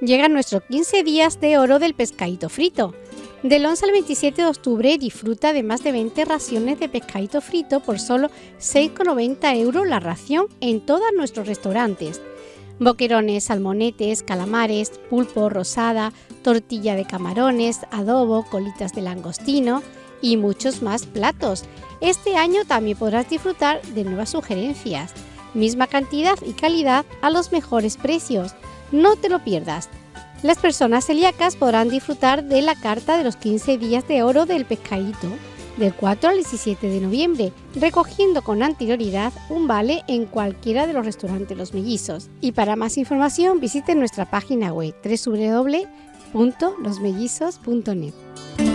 Llegan nuestros 15 días de oro del pescadito frito. Del 11 al 27 de octubre disfruta de más de 20 raciones de pescadito frito por solo 6,90 euros la ración en todos nuestros restaurantes. Boquerones, salmonetes, calamares, pulpo, rosada, tortilla de camarones, adobo, colitas de langostino y muchos más platos. Este año también podrás disfrutar de nuevas sugerencias. Misma cantidad y calidad a los mejores precios. No te lo pierdas. Las personas celíacas podrán disfrutar de la carta de los 15 días de oro del pescadito del 4 al 17 de noviembre, recogiendo con anterioridad un vale en cualquiera de los restaurantes Los Mellizos. Y para más información visite nuestra página web www.losmellizos.net.